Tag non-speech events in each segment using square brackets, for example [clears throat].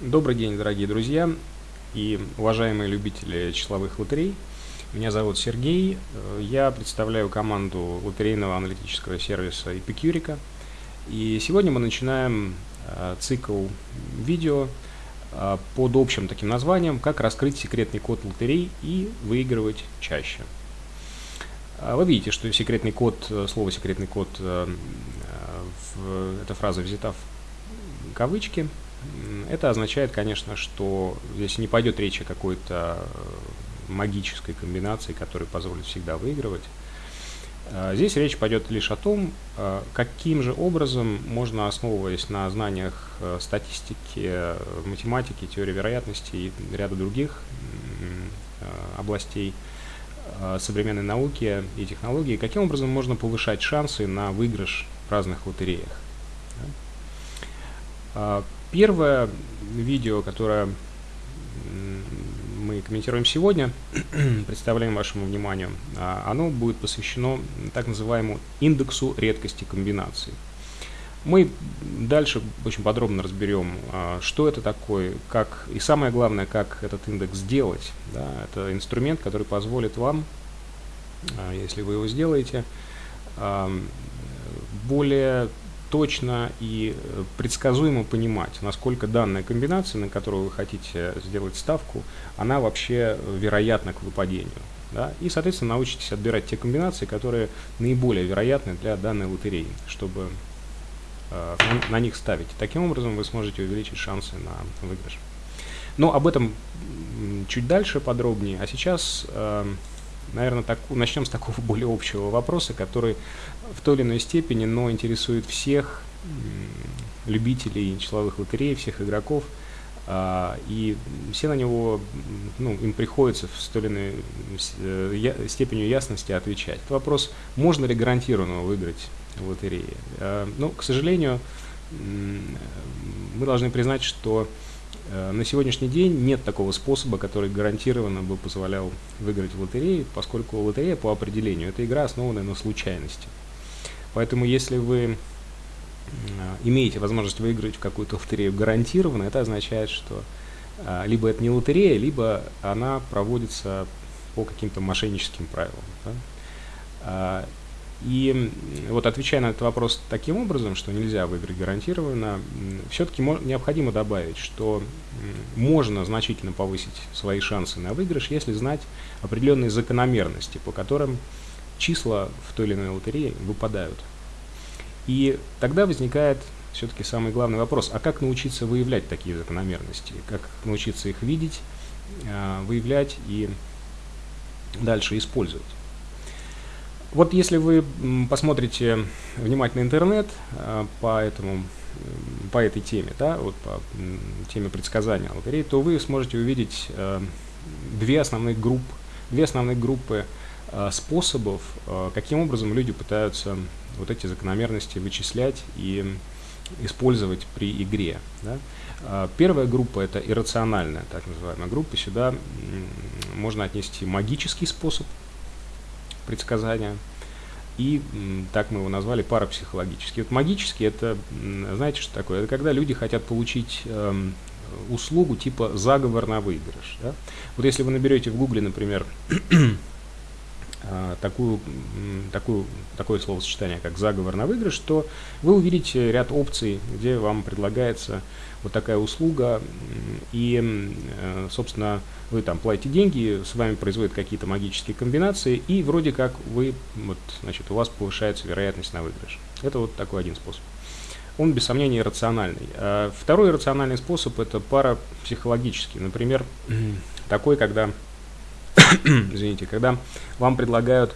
Добрый день, дорогие друзья и уважаемые любители числовых лотерей. Меня зовут Сергей. Я представляю команду лотерейного аналитического сервиса Epicurica. И сегодня мы начинаем э, цикл видео э, под общим таким названием «Как раскрыть секретный код лотерей и выигрывать чаще». Э, вы видите, что секретный код, слово секретный код, эта фраза взята в кавычки – это означает, конечно, что здесь не пойдет речь о какой-то э, магической комбинации, которая позволит всегда выигрывать. А здесь речь пойдет лишь о том, э, каким же образом можно, основываясь на знаниях э, статистики, математики, теории вероятности и ряда других областей современной науки и технологии, каким образом можно повышать шансы на выигрыш в разных лотереях. Первое видео, которое мы комментируем сегодня, [clears throat] представляем вашему вниманию, а, оно будет посвящено так называемому индексу редкости комбинаций. Мы дальше очень подробно разберем, а, что это такое, как и самое главное, как этот индекс сделать. Да, это инструмент, который позволит вам, а, если вы его сделаете, более точно и э, предсказуемо понимать, насколько данная комбинация, на которую вы хотите сделать ставку, она вообще вероятна к выпадению. Да? И, соответственно, научитесь отбирать те комбинации, которые наиболее вероятны для данной лотереи, чтобы э, на них ставить. Таким образом вы сможете увеличить шансы на выигрыш. Но об этом чуть дальше подробнее. А сейчас... Э, наверное, так, начнем с такого [laughs] более общего вопроса, который в той или иной степени, но интересует всех любителей числовых лотерей, всех игроков, а, и все на него, ну, им приходится с той или иной э, степенью ясности отвечать. Это вопрос, можно ли гарантированно выиграть в лотерее. А, ну, к сожалению, мы должны признать, что Э, на сегодняшний день нет такого способа, который гарантированно бы позволял выиграть в лотерее, поскольку лотерея по определению – это игра, основанная на случайности. Поэтому если вы имеете возможность выиграть в какую-то лотерею гарантированно, это означает, что э, либо это не лотерея, либо она проводится по каким-то мошенническим правилам. Да? А, и вот отвечая на этот вопрос таким образом, что нельзя выиграть гарантированно, все-таки необходимо добавить, что можно значительно повысить свои шансы на выигрыш, если знать определенные закономерности, по которым числа в той или иной лотерее выпадают. И тогда возникает все-таки самый главный вопрос, а как научиться выявлять такие закономерности, как научиться их видеть, а, выявлять и дальше использовать. Вот если вы посмотрите внимательно интернет а, по этому по этой теме, да, вот по теме предсказания лотерей, то вы сможете увидеть э, две основных группы, две основных группы способов, каким образом люди пытаются вот эти закономерности вычислять и использовать при игре. Да. Первая группа это иррациональная, так называемая группа. Сюда можно отнести магический способ предсказания. И так мы его назвали парапсихологический. Вот магический это, знаете, что такое? Это когда люди хотят получить э, услугу типа заговор на выигрыш. Да? Вот если вы наберете в гугле, например, [clears throat] такую, такую, такое словосочетание, как заговор на выигрыш, то вы увидите ряд опций, где вам предлагается вот такая услуга, и, э, собственно, вы там платите деньги, с вами производят какие-то магические комбинации, и вроде как вы, вот, значит, у вас повышается вероятность на выигрыш. Это вот такой один способ. Он, без сомнения, рациональный. А второй рациональный способ – это парапсихологический. Например, [clears throat] такой, когда, [coughs] извините, когда вам предлагают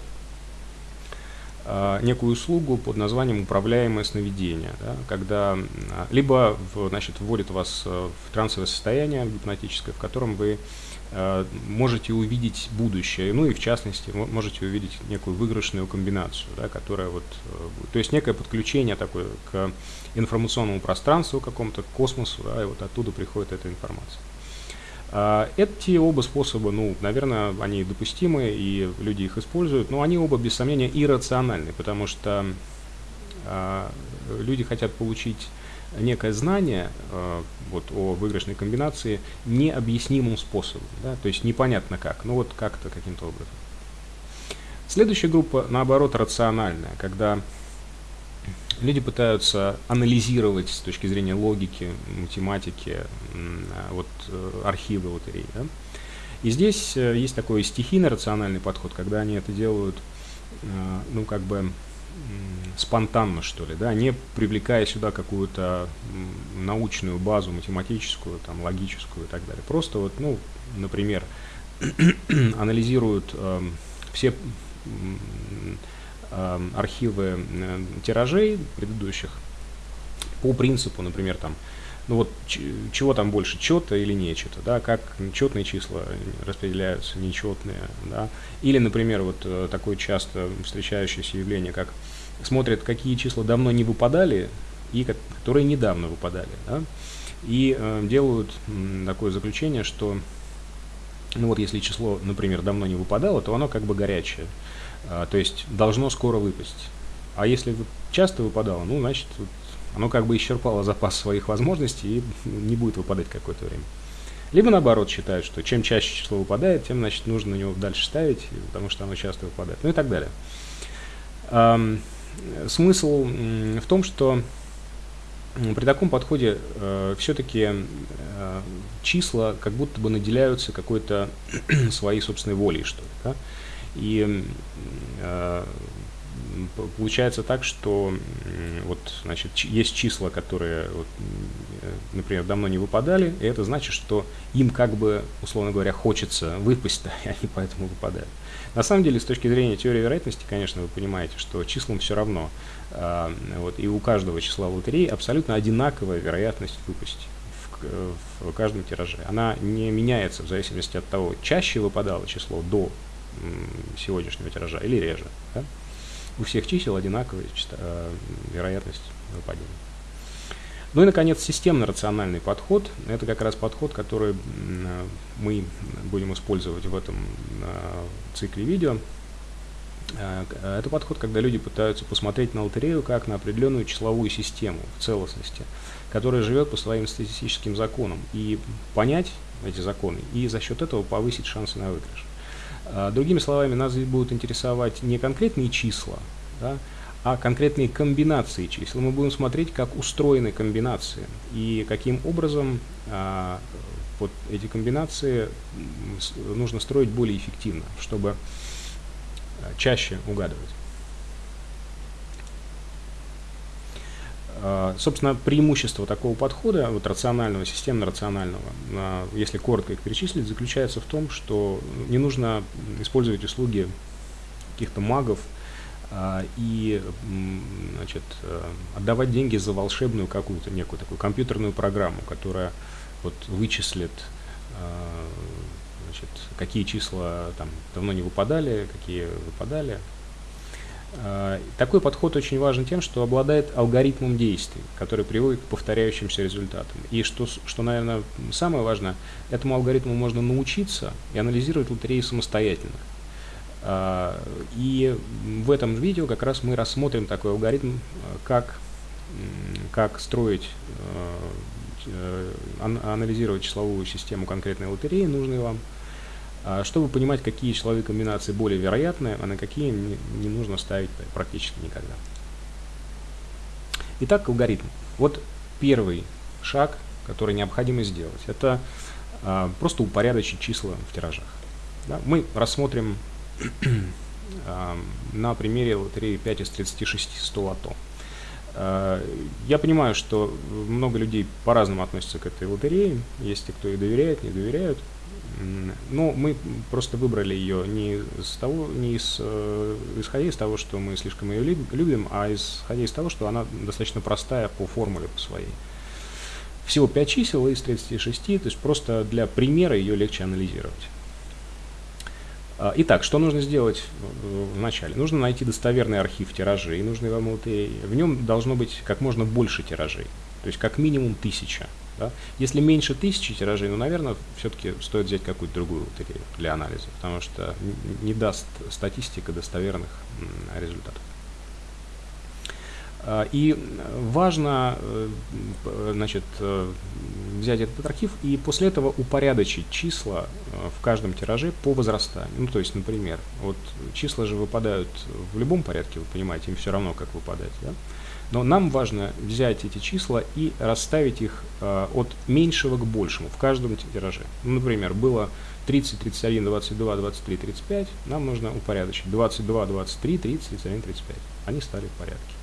а, некую услугу под названием управляемое сновидение, да, когда либо значит, вводит вас э, в трансовое состояние гипнотическое, в котором вы э, можете увидеть будущее, ну и в частности можете увидеть некую выигрышную комбинацию, да, которая вот, э, то есть некое подключение такое к информационному пространству какому-то, к космосу, да, и вот оттуда приходит эта информация. А, эти оба способа, ну, наверное, они допустимы, и люди их используют, но они оба, без сомнения, иррациональны, потому что а, люди хотят получить некое знание э, вот, о выигрышной комбинации необъяснимым способом, да, то есть непонятно как, ну вот как-то каким-то образом. Следующая группа, наоборот, рациональная, когда люди пытаются анализировать с точки зрения логики, математики, вот э, архивы лотерей. Да? И здесь э, есть такой стихийно-рациональный подход, когда они это делают, э, ну, как бы спонтанно, что ли, да, не привлекая сюда какую-то научную базу, математическую, там, логическую и так далее. Просто вот, ну, например, [clears throat] анализируют э, все архивы э, тиражей предыдущих по принципу, например, там, ну вот чего там больше, чета или нечета, да, как четные числа распределяются, нечетные, да, или, например, вот э, такое часто встречающееся явление, как смотрят, какие числа давно не выпадали и которые недавно выпадали, да, и э, делают такое заключение, что, ну вот если число, например, давно не выпадало, то оно как бы горячее, то есть должно скоро выпасть, а если часто выпадало, ну, значит, оно как бы исчерпало запас своих возможностей и не будет выпадать какое-то время. Либо наоборот считают, что чем чаще число выпадает, тем значит нужно на него дальше ставить, потому что оно часто выпадает. Ну и так далее. Эм, смысл в том, что при таком подходе э, все-таки э, числа как будто бы наделяются какой-то [clears throat] своей собственной волей, что ли. Да? И э, получается так, что вот, значит, есть числа, которые, вот, например, давно не выпадали, и это значит, что им как бы, условно говоря, хочется выпасть, да, [laughs] и они поэтому выпадают. На самом деле, с точки зрения теории вероятности, конечно, вы понимаете, что числам все равно, э, вот, и у каждого числа в лотереи абсолютно одинаковая вероятность выпасть в каждом тираже. Она не меняется в зависимости от того, чаще выпадало число до сегодняшнего тиража или реже. Да? у всех чисел одинаковая э, вероятность выпадения. Ну и, наконец, системно-рациональный подход. Это как раз подход, который мы будем использовать в этом э, цикле видео. Э, это подход, когда люди пытаются посмотреть на лотерею как на определенную числовую систему в целостности, которая живет по своим статистическим законам, и понять эти законы, и за счет этого повысить шансы на выигрыш. А, другими словами, нас будут интересовать не конкретные числа, да, а конкретные комбинации чисел. Мы будем смотреть, как устроены комбинации и каким образом а, вот эти комбинации нужно строить более эффективно, чтобы а, чаще угадывать. Собственно, преимущество такого подхода, вот рационального, системно-рационального, а, если коротко их перечислить, заключается в том, что не нужно использовать услуги каких-то магов а, и значит, отдавать деньги за волшебную какую-то некую такую компьютерную программу, которая вот вычислит значит, какие числа там давно не выпадали, какие выпадали, такой подход очень важен тем, что обладает алгоритмом действий, который приводит к повторяющимся результатам. И что, что, наверное, самое важное, этому алгоритму можно научиться и анализировать лотереи самостоятельно. Э, и в этом видео как раз мы рассмотрим такой алгоритм, э, как, как строить, анализировать числовую систему конкретной лотереи, нужной вам, чтобы понимать, какие числовые комбинации более вероятны, а на какие не, нужно ставить практически никогда. Итак, алгоритм. Вот первый шаг, который необходимо сделать, это а, просто упорядочить числа в тиражах. Мы рассмотрим [clears throat] а, на примере лотереи 5 из 36 100 лото. А, я понимаю, что много людей по-разному относятся к этой лотерее. Есть те, кто и доверяет, не доверяют. Но мы просто выбрали ее не, из того, не из, э, исходя из того, что мы слишком ее любим, а исходя из того, что она достаточно простая по формуле по своей. Всего 5 чисел из 36, то есть просто для примера ее легче анализировать. А, итак, что нужно сделать вначале? Нужно найти достоверный архив тиражей, нужный вам лотереи. В нем должно быть как можно больше тиражей, то есть как минимум тысяча. Да? Если меньше тысячи тиражей, ну, наверное, все-таки стоит взять какую-то другую лотерею для анализа, потому что не даст статистика достоверных результатов. А, и важно э, значит, э, взять этот архив и после этого упорядочить числа э, в каждом тираже по возрастанию. Ну, то есть, например, вот числа же выпадают в любом порядке, вы понимаете, им все равно, как выпадать. Да? Но нам важно взять эти числа и расставить их от меньшего к большему в каждом тираже. Ну, например, было 30, 31, 22, 23, 35. Нам нужно упорядочить 22, 23, 30, 31, 35. Они стали в порядке.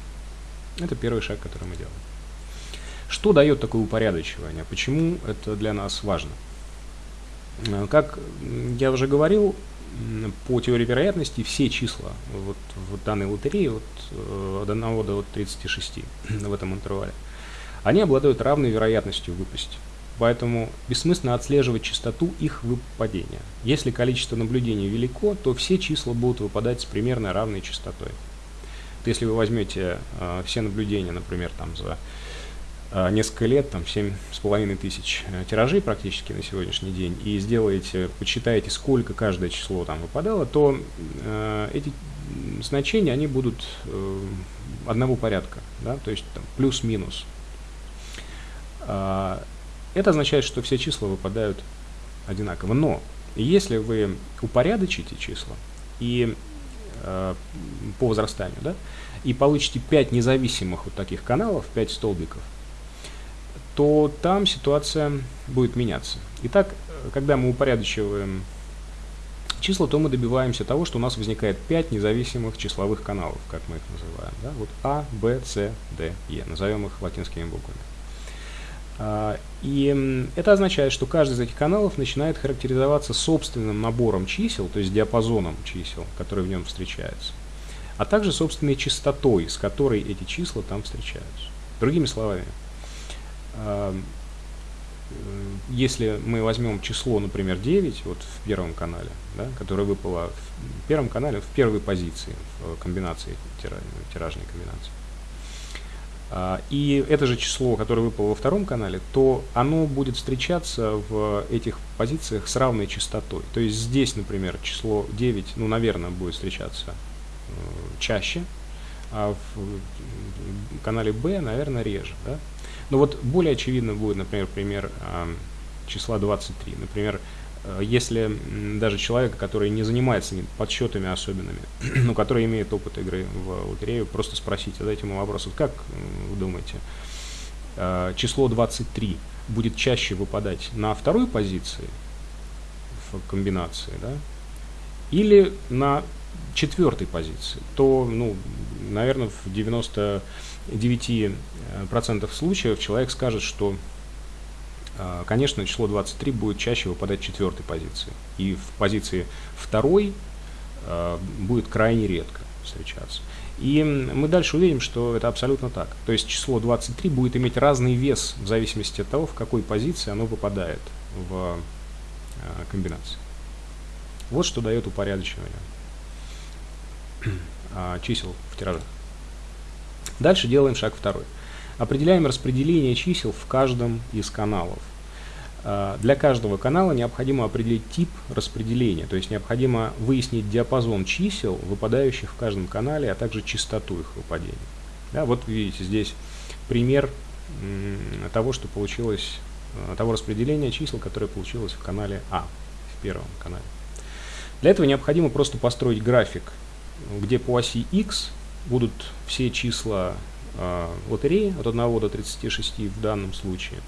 Это первый шаг, который мы делаем. Что дает такое упорядочивание? Почему это для нас важно? Э, как я уже говорил, по теории вероятности все числа вот в данной лотерее вот, э, от 1 до 36 [clears throat] в этом интервале, они обладают равной вероятностью выпасть. Поэтому бессмысленно отслеживать частоту их выпадения. Если количество наблюдений велико, то все числа будут выпадать с примерно равной частотой если вы возьмете э, все наблюдения, например, там за э, несколько лет, там 7,5 тысяч э, тиражей практически на сегодняшний день, и сделаете, почитаете, сколько каждое число там выпадало, то э, эти значения, они будут э, одного порядка, да, то есть плюс-минус. Э, это означает, что все числа выпадают одинаково. Но если вы упорядочите числа и По возрастанию, да, и получите 5 независимых вот таких каналов, 5 столбиков, то там ситуация будет меняться. Итак, когда мы упорядочиваем числа, то мы добиваемся того, что у нас возникает 5 независимых числовых каналов, как мы их называем. Да? Вот А, Б, С, Д, Е. Назовем их латинскими буквами. А, и это означает, что каждый из этих каналов начинает характеризоваться собственным набором чисел, то есть диапазоном чисел, которые в нем встречаются, а также собственной частотой, с которой эти числа там встречаются. Другими словами, а, если мы возьмем число, например, 9, вот в первом канале, да, которое выпало в первом канале, в первой позиции в комбинации, тиражной комбинации, и это же число, которое выпало во втором канале, то оно будет встречаться в этих позициях с равной частотой. То есть здесь, например, число 9, ну, наверное, будет встречаться э, чаще, а в канале B, наверное, реже. Да? Но вот более очевидно будет, например, пример числа 23. Например, если даже человек, который не занимается подсчетами особенными, [clears throat] но который имеет опыт игры в лотерею, просто спросить, задать ему вопрос, вот как вы думаете, э, число 23 будет чаще выпадать на второй позиции в комбинации, да, или на четвертой позиции, то, ну, наверное, в 99% случаев человек скажет, что конечно, число 23 будет чаще выпадать в четвертой позиции. И в позиции второй а, будет крайне редко встречаться. И мы дальше увидим, что это абсолютно так. То есть число 23 будет иметь разный вес в зависимости от того, в какой позиции оно выпадает в а, комбинации. Вот что дает упорядочивание чисел в тиражах. Дальше делаем шаг второй. Определяем распределение чисел в каждом из каналов. А, для каждого канала необходимо определить тип распределения, то есть необходимо выяснить диапазон чисел, выпадающих в каждом канале, а также частоту их выпадения. Да, вот видите здесь пример того, что получилось, а, того распределения чисел, которое получилось в канале А, в первом канале. Для этого необходимо просто построить график, где по оси X будут все числа э, лотереи от 1 до 36 в данном случае.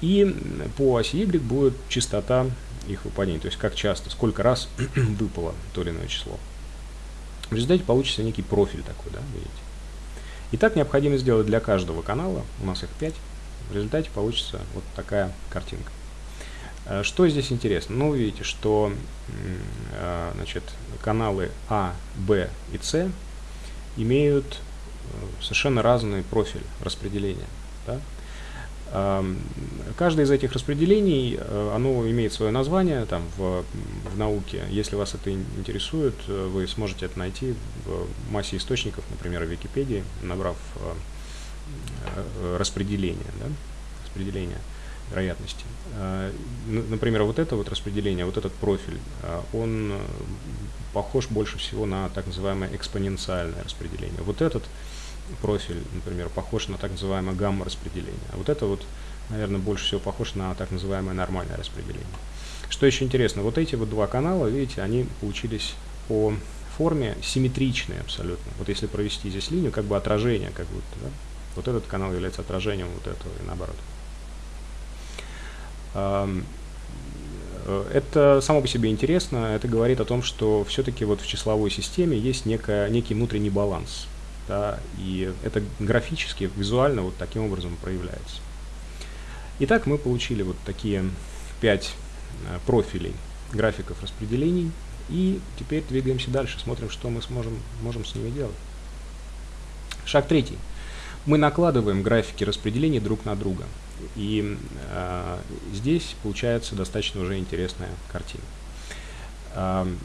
И по оси Y будет частота их выпадения, то есть как часто, сколько раз [clears throat] выпало то или иное число. В результате получится некий профиль такой, да, видите. И так необходимо сделать для каждого канала, у нас их 5, в результате получится вот такая картинка. Э, что здесь интересно? Ну, видите, что э, значит, каналы А, Б и С имеют э, совершенно разный профиль распределения. Да? Каждое из этих распределений, оно имеет свое название там, в, в науке. Если вас это интересует, вы сможете это найти в массе источников, например, в Википедии, набрав распределение, да? распределение вероятности. Например, вот это вот распределение, вот этот профиль, он похож больше всего на так называемое экспоненциальное распределение. Вот этот профиль, например, похож на так называемое гамма-распределение. А вот это вот, наверное, больше всего похож на так называемое нормальное распределение. Что еще интересно, вот эти вот два канала, видите, они получились по форме симметричные абсолютно. Вот если провести здесь линию, как бы отражение, как будто, да? Вот этот канал является отражением вот этого и наоборот. Э, это само по себе интересно, это говорит о том, что все-таки вот в числовой системе есть некая, некий внутренний баланс. Да, и это графически, визуально вот таким образом проявляется. Итак, мы получили вот такие пять э, профилей графиков распределений. И теперь двигаемся дальше, смотрим, что мы сможем, можем с ними делать. Шаг третий. Мы накладываем графики распределений друг на друга. И э, здесь получается достаточно уже интересная картина.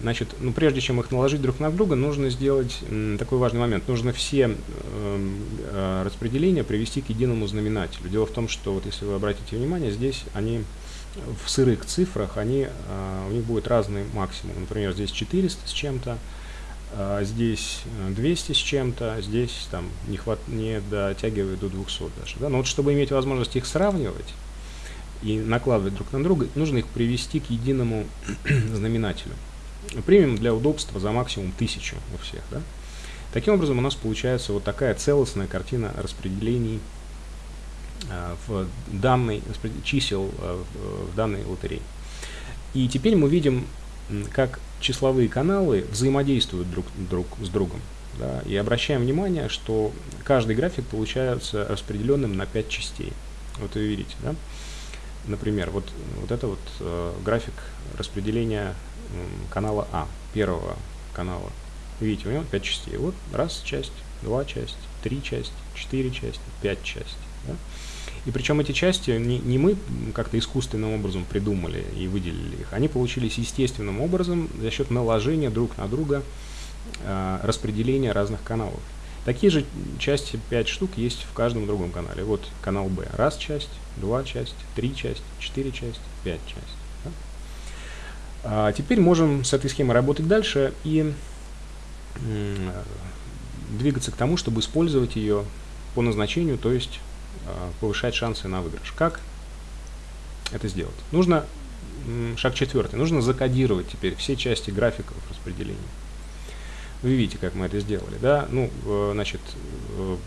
Значит, ну, прежде чем их наложить друг на друга, нужно сделать такой важный момент. Нужно все э, распределения привести к единому знаменателю. Дело в том, что, вот если вы обратите внимание, здесь они в сырых цифрах, они, э, у них будет разный максимум. Например, здесь 400 с чем-то, а здесь 200 э, с чем-то, здесь там не, хват, не дотягивает до 200 даже. Да? Но вот чтобы иметь возможность их сравнивать и накладывать друг на друга, нужно их привести к единому [clears throat] знаменателю. Примем для удобства за максимум 1000 у всех. Да? Таким образом у нас получается вот такая целостная картина распределений э, в данной, чисел э, в данной лотерее. И теперь мы видим, как числовые каналы взаимодействуют друг, друг с другом. Да, и обращаем внимание, что каждый график получается распределенным на 5 частей. Вот вы видите, да? Например, вот, вот это вот э, график распределения э, канала А, первого канала. Видите, у него 5 частей. Вот раз часть, два часть, три часть, четыре части, пять частей. Да? И причем эти части не, не мы как-то искусственным образом придумали и выделили их, они получились естественным образом за счет наложения друг на друга э, распределения разных каналов. Такие же части 5 штук есть в каждом другом канале. Вот канал B. Раз часть, два часть, три часть, четыре часть, пять часть. Да? А теперь можем с этой схемой работать дальше и двигаться к тому, чтобы использовать ее по назначению, то есть Э, повышать шансы на выигрыш. Как это сделать? Нужно, шаг четвертый, нужно закодировать теперь все части графиков распределения. Вы видите, как мы это сделали, да? Ну, э, значит, э,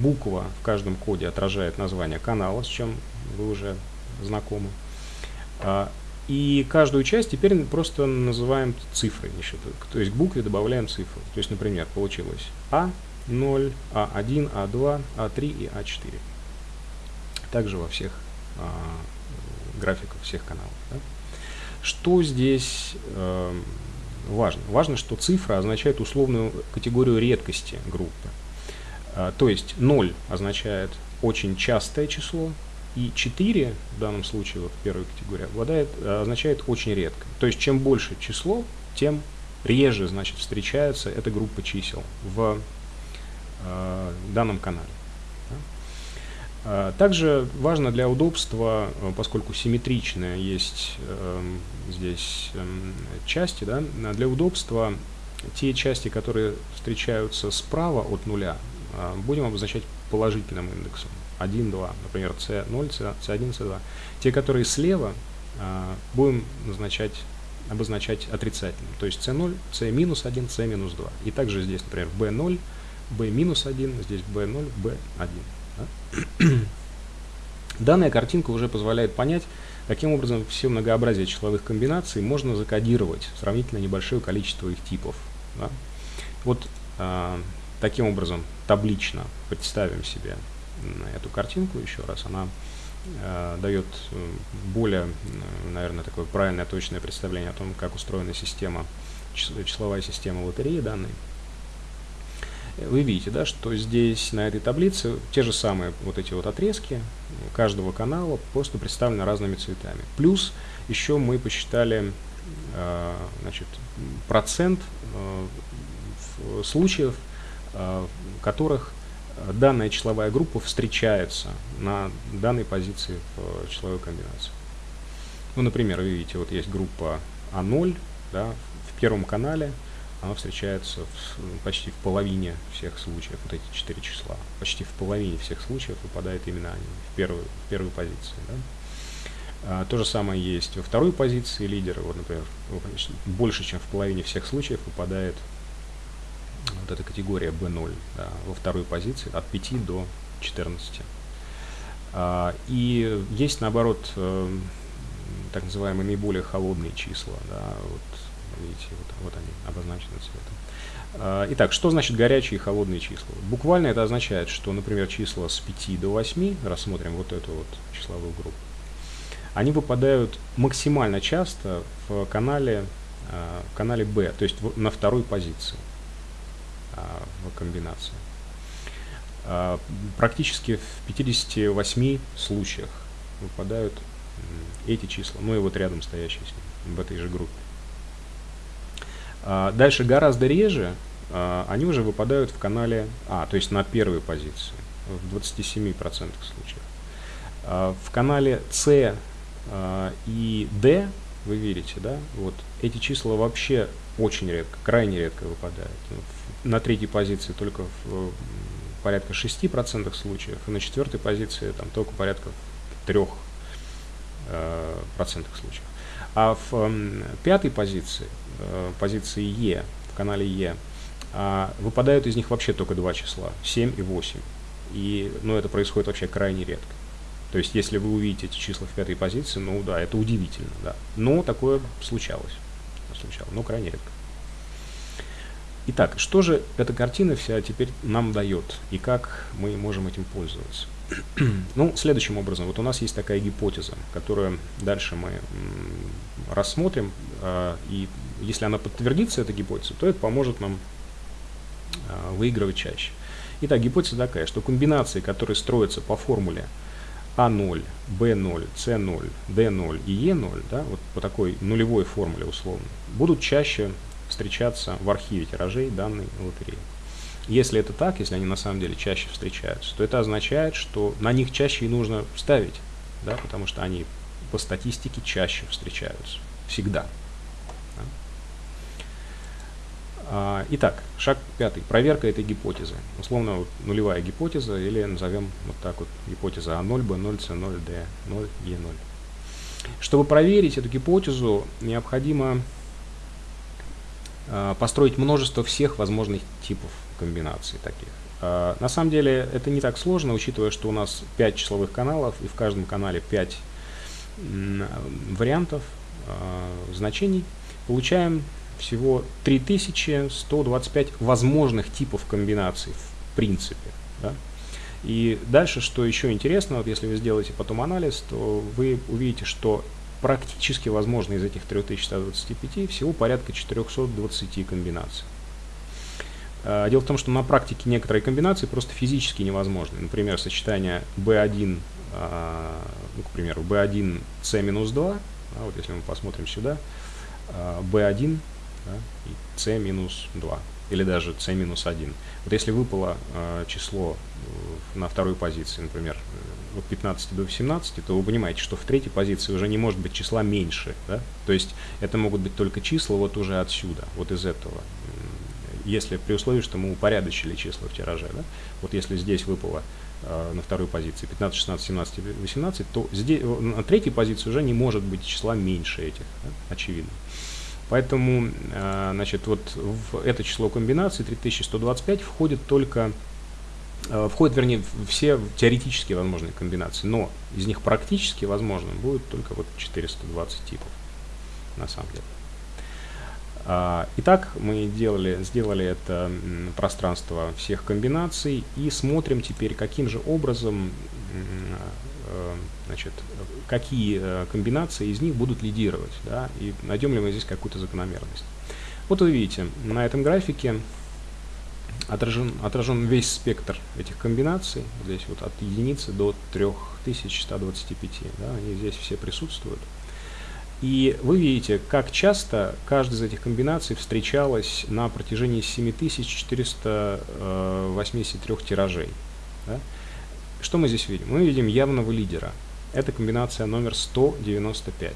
буква в каждом коде отражает название канала, с чем вы уже знакомы. А, и каждую часть теперь просто называем цифрой. То есть к букве добавляем цифру. То есть, например, получилось А0, А1, А2, А3 и А4 также во всех э, графиках всех каналов. Да? Что здесь э, важно? Важно, что цифра означает условную категорию редкости группы. Э, то есть 0 означает очень частое число, и 4 в данном случае, вот первой категории, обладает, означает очень редко. То есть чем больше число, тем реже значит, встречается эта группа чисел в э, данном канале. А, также важно для удобства, э, поскольку симметричные есть э, здесь э, части, да, для удобства те части, которые встречаются справа от нуля, э, будем обозначать положительным индексом. 1, 2, например, C0, C1, C2. Те, которые слева, э, будем назначать, обозначать отрицательным. То есть C0, C-1, C-2. И также здесь, например, B0, B-1, здесь B0, B1. [clears throat] Данная картинка уже позволяет понять, каким образом все многообразие числовых комбинаций можно закодировать в сравнительно небольшое количество их типов. Да? Вот э, таким образом таблично представим себе эту картинку еще раз. Она э, дает более, наверное, такое правильное, точное представление о том, как устроена система, числовая система лотереи данной вы видите, да, что здесь на этой таблице те же самые вот эти вот отрезки каждого канала просто представлены разными цветами. Плюс еще мы посчитали э, значит, процент э, случаев, э, в которых данная числовая группа встречается на данной позиции в числовой комбинации. Ну, например, вы видите, вот есть группа А0 да, в первом канале, она встречается в, почти в половине всех случаев, вот эти четыре числа. Почти в половине всех случаев выпадает именно они в первой, в первой позиции. Да? А, то же самое есть во второй позиции лидера. Вот, например, больше, чем в половине всех случаев выпадает вот эта категория B0 да, во второй позиции от 5 до 14. А, и есть, наоборот, э, так называемые наиболее холодные числа. Да, вот, видите, вот, вот они обозначены цветом. А, итак, что значит горячие и холодные числа? Буквально это означает, что, например, числа с 5 до 8, рассмотрим вот эту вот числовую группу, они выпадают максимально часто в канале, а, в канале B, то есть на второй позиции в комбинации. Практически в 58 случаях выпадают эти числа, ну и вот рядом стоящие с ним, в этой же группе. А, дальше гораздо реже а, они уже выпадают в канале А, то есть на первой позиции, в 27% случаев. А, в канале С и D, вы видите, да, вот эти числа вообще очень редко, крайне редко выпадают. На третьей позиции только в порядка 6% случаев, и на четвертой позиции там только порядка 3 Э, процентных случаев. А в пятой позиции, позиции Е, в канале Е, э, выпадают из них вообще только два числа, 7 и 8. И ну, это происходит вообще крайне редко. То есть, если вы увидите эти числа в пятой позиции, ну да, это удивительно, да. Но такое случалось. Случалось, но крайне редко. Итак, что же эта картина вся теперь нам дает и как мы можем этим пользоваться? [clears throat] ну, следующим образом, вот у нас есть такая гипотеза, которую дальше мы рассмотрим, а, и если она подтвердится, эта гипотеза, то это поможет нам а, выигрывать чаще. Итак, гипотеза такая, что комбинации, которые строятся по формуле А0, Б0, С0, Д0 и Е0, да, вот по такой нулевой формуле условно, будут чаще встречаться в архиве тиражей данной лотереи. Если это так, если они на самом деле чаще встречаются, то это означает, что на них чаще и нужно ставить, да, потому что они по статистике чаще встречаются. Всегда. А, итак, шаг пятый. Проверка этой гипотезы. Условно вот, нулевая гипотеза или назовем вот так вот гипотеза А0, Б0, С0, Д0, Е0. Чтобы проверить эту гипотезу, необходимо а, построить множество всех возможных типов комбинаций таких. А, на самом деле это не так сложно, учитывая, что у нас 5 числовых каналов, и в каждом канале 5 вариантов а, значений. Получаем всего 3125 возможных типов комбинаций в принципе. Да? И дальше, что еще интересно, вот если вы сделаете потом анализ, то вы увидите, что практически возможно из этих 3125 всего порядка 420 комбинаций. А, дело в том, что на практике некоторые комбинации просто физически невозможны. Например, сочетание B1, а, ну, к примеру, B1 C минус 2, а вот если мы посмотрим сюда, B1 да, и C минус 2, или даже C минус 1. Вот если выпало число э, на второй позиции, например, э, от 15 до 18, то вы понимаете, что в третьей позиции уже не может быть числа меньше. Да? То есть это могут быть только числа вот уже отсюда, вот из этого если при условии, что мы упорядочили числа в тираже. Да? Вот если здесь выпало э, на второй позиции 15, 16, 17, 18, то здесь, на третьей позиции уже не может быть числа меньше этих, да? очевидно. Поэтому, э, значит, вот в это число комбинаций 3125 входит только, э, входят, вернее, все теоретически возможные комбинации, но из них практически возможным будет только вот 420 типов, на самом деле. А, итак, мы делали, сделали это пространство всех комбинаций и смотрим теперь, каким же образом, значит, какие э, комбинации из них будут лидировать, да, и найдем ли мы здесь какую-то закономерность. Вот вы видите, на этом графике отражен, отражен весь спектр этих комбинаций, здесь вот от единицы до 3125, да, они здесь все присутствуют. И вы видите, как часто каждая из этих комбинаций встречалась на протяжении 7483 тиражей. Да? Что мы здесь видим? Мы видим явного лидера. Это комбинация номер 195.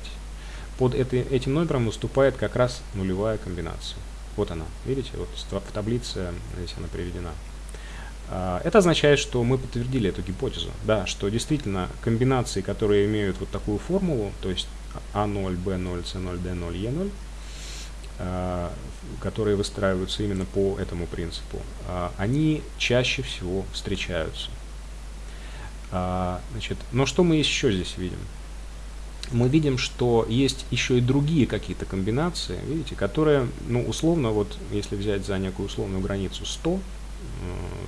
Под это, этим номером выступает как раз нулевая комбинация. Вот она, видите, вот в таблице здесь она приведена. А, это означает, что мы подтвердили эту гипотезу, да, что действительно комбинации, которые имеют вот такую формулу, то есть А0, Б0, С0, Д0, Е0, которые выстраиваются именно по этому принципу, а, они чаще всего встречаются. А, значит, но что мы еще здесь видим? Мы видим, что есть еще и другие какие-то комбинации, видите, которые, ну, условно, вот, если взять за некую условную границу 100,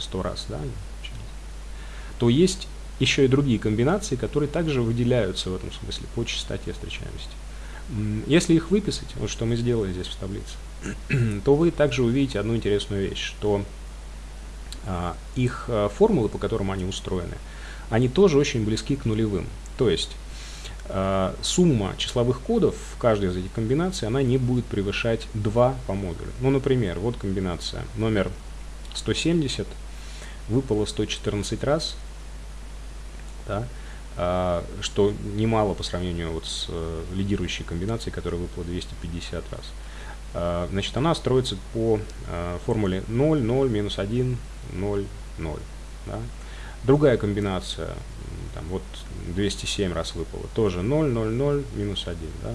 100 э, раз, да, то есть еще и другие комбинации, которые также выделяются в этом смысле по частоте встречаемости. Если их выписать, вот что мы сделали здесь в таблице, [clears throat] то вы также увидите одну интересную вещь, что а, их а, формулы, по которым они устроены, они тоже очень близки к нулевым. То есть а, сумма числовых кодов в каждой из этих комбинаций, она не будет превышать 2 по модулю. Ну, например, вот комбинация номер 170 выпало 114 раз, да, а, что немало по сравнению вот с э, лидирующей комбинацией, которая выпала 250 раз. А, значит, она строится по а, формуле 0, 0, минус 1, 0, 0. Да. Другая комбинация, там, вот 207 раз выпала, тоже 0, 0, 0, минус 1. Да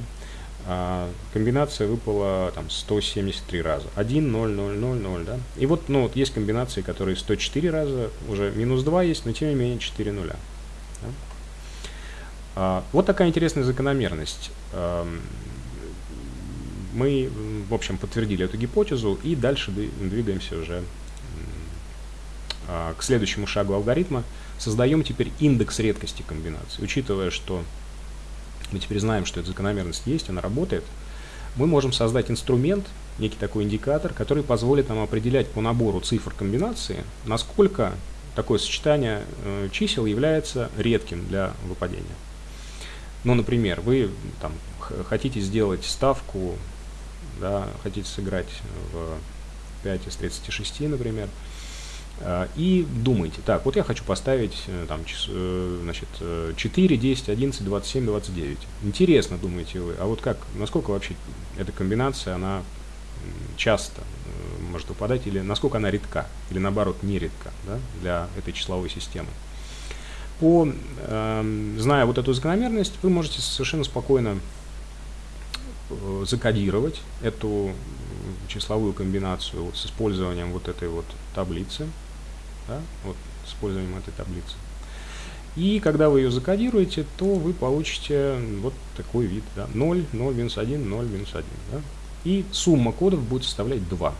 а комбинация выпала там 173 раза. 1, 0, 0, 0, 0, да. И вот, ну, вот есть комбинации, которые 104 раза, уже минус 2 есть, но тем не менее 4 нуля. Да? А, вот такая интересная закономерность. А, мы, в общем, подтвердили эту гипотезу и дальше двигаемся уже к следующему шагу алгоритма. Создаем теперь индекс редкости комбинаций, учитывая, что мы теперь знаем, что эта закономерность есть, она работает, мы можем создать инструмент, некий такой индикатор, который позволит нам определять по набору цифр комбинации, насколько такое сочетание э, чисел является редким для выпадения. Ну, например, вы там, хотите сделать ставку, да, хотите сыграть в 5 из 36, например, и думайте, так, вот я хочу поставить э, там, э, значит, 4, 10, 11, 27, 29. Интересно, думаете вы, а вот как, насколько вообще эта комбинация, она часто э, может выпадать, или насколько она редка, или наоборот не редка да, для этой числовой системы. По, э, зная вот эту закономерность, вы можете совершенно спокойно закодировать эту числовую комбинацию с использованием вот этой вот таблицы да, вот, с использованием этой таблицы. И когда вы ее закодируете, то вы получите вот такой вид. Да, 0, 0, минус 1, 0, минус 1. Да, и сумма кодов будет составлять 2.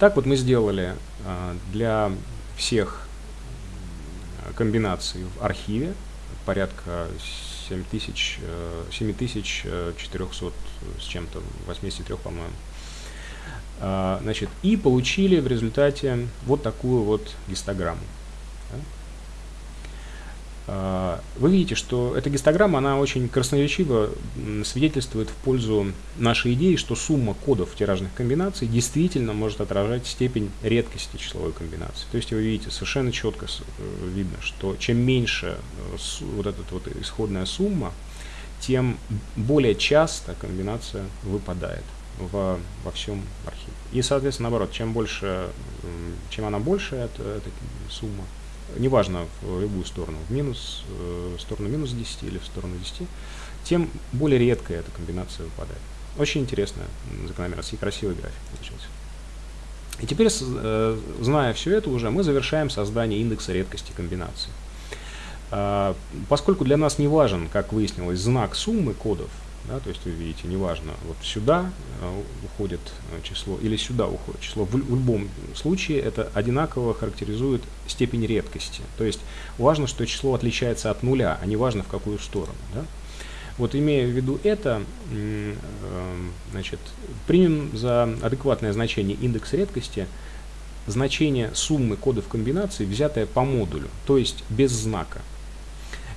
Так вот мы сделали а, для всех комбинаций в архиве порядка 7000, 7400 э, с чем-то, 83, по-моему. А, значит, и получили в результате вот такую вот гистограмму. А, вы видите, что эта гистограмма, она очень красноречиво свидетельствует в пользу нашей идеи, что сумма кодов тиражных комбинаций действительно может отражать степень редкости числовой комбинации. То есть вы видите, совершенно четко э, видно, что чем меньше э, вот эта вот исходная сумма, тем более часто комбинация выпадает во, во всем архиве. И, соответственно, наоборот, чем больше, чем она больше, эта, эта сумма, неважно в любую сторону, в минус, э, в сторону минус 10 или в сторону 10, тем более редкая эта комбинация выпадает. Очень интересная закономерность и красивый график получился. И теперь, э, зная все это уже, мы завершаем создание индекса редкости комбинаций. А, поскольку для нас не важен, как выяснилось, знак суммы кодов, да, то есть вы видите, неважно, вот сюда э, уходит э, число или сюда уходит число, в, любом случае это одинаково характеризует степень редкости. То есть важно, что число отличается от нуля, а не важно в какую сторону. Да? Вот имея в виду это, э, значит, примем за адекватное значение индекс редкости значение суммы кодов комбинаций, взятое по модулю, то есть без знака.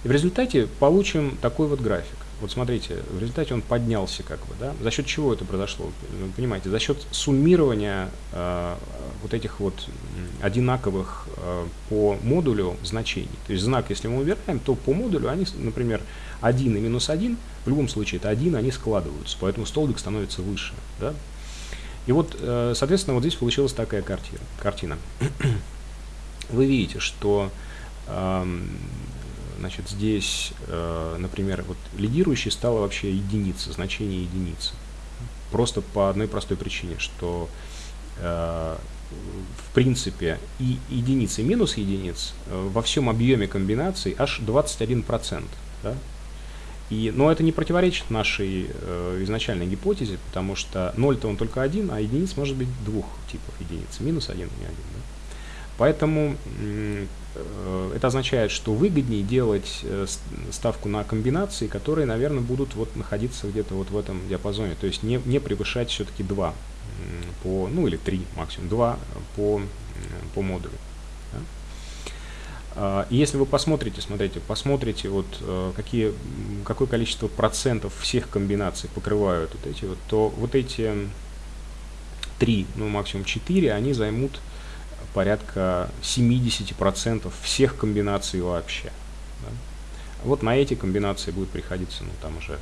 И в результате получим такой вот график. Вот смотрите, в результате он поднялся как бы, да, за счет чего это произошло, вы понимаете, за счет суммирования э, вот этих вот одинаковых э, по модулю значений, то есть знак, если мы убираем, то по модулю они, например, 1 и минус 1, в любом случае это 1, они складываются, поэтому столбик становится выше, да, и вот, э, соответственно, вот здесь получилась такая картина. картина. [clears throat] Вы видите, что значит, здесь, э, например, вот лидирующей стала вообще единица, значение единицы. Просто по одной простой причине, что э, в принципе и единицы минус единиц во всем объеме комбинаций аж 21%. Да? И, но это не противоречит нашей э, изначальной гипотезе, потому что 0-то он только один, а единиц может быть двух типов единиц, минус один и один. Да? Поэтому э, это означает, что выгоднее делать э, ставку на комбинации, которые, наверное, будут вот находиться где-то вот в этом диапазоне, то есть не, не превышать все-таки 2 по, ну или 3 максимум, 2 по, по модулю. А, и если вы посмотрите, смотрите, посмотрите, вот э, какие, какое количество процентов всех комбинаций покрывают вот эти вот, то вот эти три, ну максимум 4, они займут порядка 70% всех комбинаций вообще. Да? Вот на эти комбинации будет приходиться, ну там уже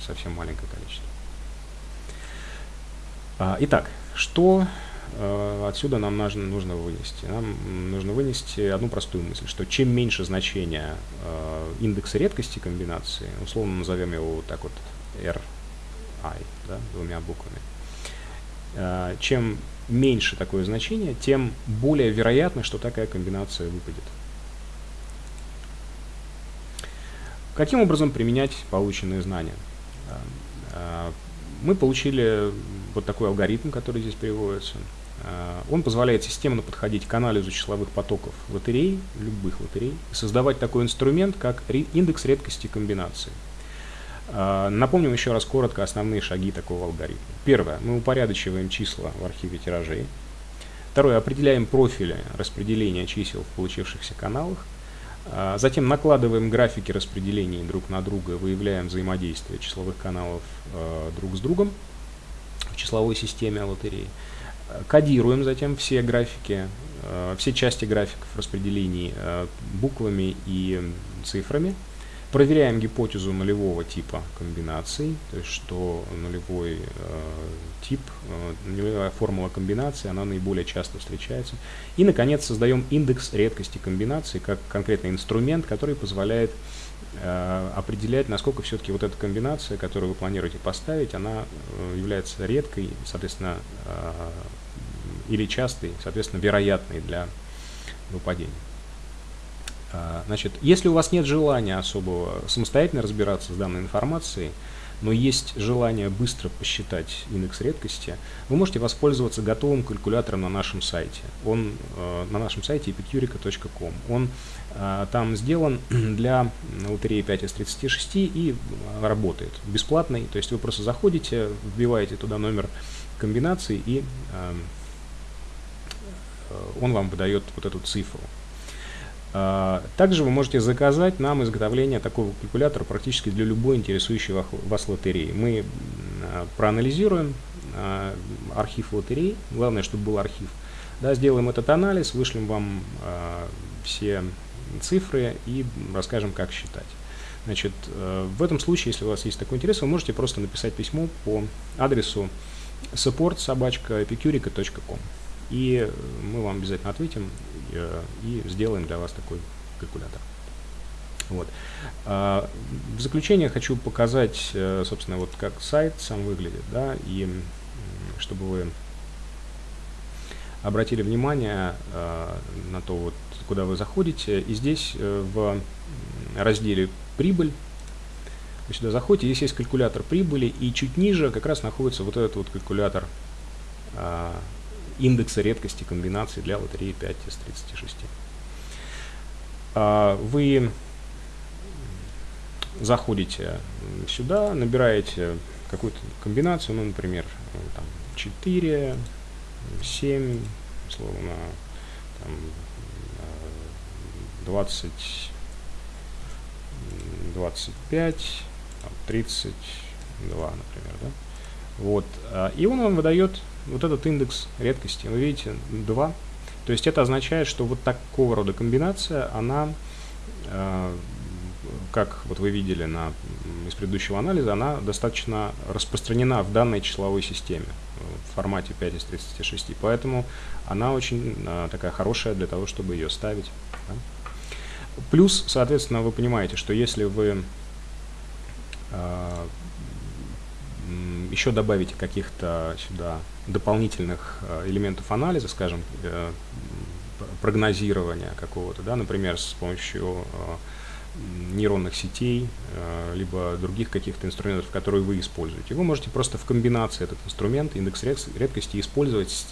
совсем маленькое количество. А, итак, что Э, отсюда нам нужно, нужно вынести? Нам нужно вынести одну простую мысль, что чем меньше значения э, индекса редкости комбинации, условно назовем его вот так вот RI, да, двумя буквами, э, чем меньше такое значение, тем более вероятно, что такая комбинация выпадет. Каким образом применять полученные знания? Мы получили вот такой алгоритм, который здесь приводится. Э, он позволяет системно подходить к анализу числовых потоков лотерей, любых лотерей, создавать такой инструмент, как индекс редкости комбинаций. Э, напомним еще раз коротко основные шаги такого алгоритма. Первое. Мы упорядочиваем числа в архиве тиражей. Второе. Определяем профили распределения чисел в получившихся каналах. Э, затем накладываем графики распределений друг на друга, выявляем взаимодействие числовых каналов друг с другом в числовой системе лотереи. Кодируем затем все графики, все части графиков распределений буквами и цифрами. Проверяем гипотезу нулевого типа комбинаций, то есть что нулевой э, тип, э, нулевая формула комбинации, она наиболее часто встречается. И, наконец, создаем индекс редкости комбинаций как конкретный инструмент, который позволяет э, определять, насколько все-таки вот эта комбинация, которую вы планируете поставить, она э, является редкой, соответственно, э, или частый, соответственно, вероятный для выпадения. А, значит, если у вас нет желания особого самостоятельно разбираться с данной информацией, но есть желание быстро посчитать индекс редкости, вы можете воспользоваться готовым калькулятором на нашем сайте. Он э, на нашем сайте epicurica.com. Он э, там сделан [clears throat] для лотереи 5 из 36 и работает бесплатный. То есть вы просто заходите, вбиваете туда номер комбинации и э, он вам выдает вот эту цифру. А, также вы можете заказать нам изготовление такого калькулятора практически для любой интересующей вас лотереи. Мы а, проанализируем а, архив лотерей, главное, чтобы был архив. Да, сделаем этот анализ, вышлем вам все цифры и расскажем, как считать. Значит, в этом случае, если у вас есть такой интерес, вы можете просто написать письмо по адресу support собачка epicurica.com и мы вам обязательно ответим э, и сделаем для вас такой калькулятор. Вот. А, в заключение хочу показать, э, собственно, вот как сайт сам выглядит, да, и чтобы вы обратили внимание э, на то, вот, куда вы заходите. И здесь в разделе «Прибыль» вы сюда заходите, здесь есть калькулятор прибыли, и чуть ниже как раз находится вот этот вот калькулятор а, индекса редкости комбинаций для лотереи 5 из 36. А, вы заходите сюда, набираете какую-то комбинацию, ну, например, там 4, 7, условно, там, 20, 25, 32, например, да? Вот. А, и он вам выдает вот этот индекс редкости. Вы видите, 2. То есть это означает, что вот такого рода комбинация, она, а, как вот вы видели на, из предыдущего анализа, она достаточно распространена в данной числовой системе в формате 5 из 36. Поэтому она очень а, такая хорошая для того, чтобы ее ставить. Да? Плюс, соответственно, вы понимаете, что если вы еще добавите каких-то сюда дополнительных э, элементов анализа, скажем, э, прогнозирования какого-то, да, например, с помощью э, нейронных сетей, либо других каких-то инструментов, которые вы используете. Вы можете просто в комбинации этот инструмент, индекс редкости, использовать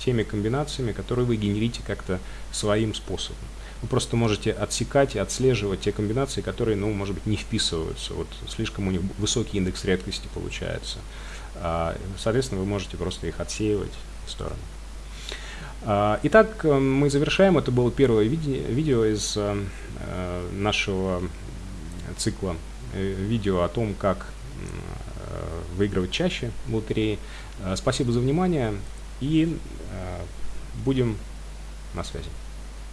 теми комбинациями, которые вы генерите как-то своим способом вы просто можете отсекать и отслеживать те комбинации, которые, ну, может быть, не вписываются. Вот слишком у них высокий индекс редкости получается. А, соответственно, вы можете просто их отсеивать в сторону. А, итак, э, мы завершаем. Это было первое видео из э, нашего цикла э, видео о том, как выигрывать чаще в лотереи. Спасибо за внимание и будем на связи.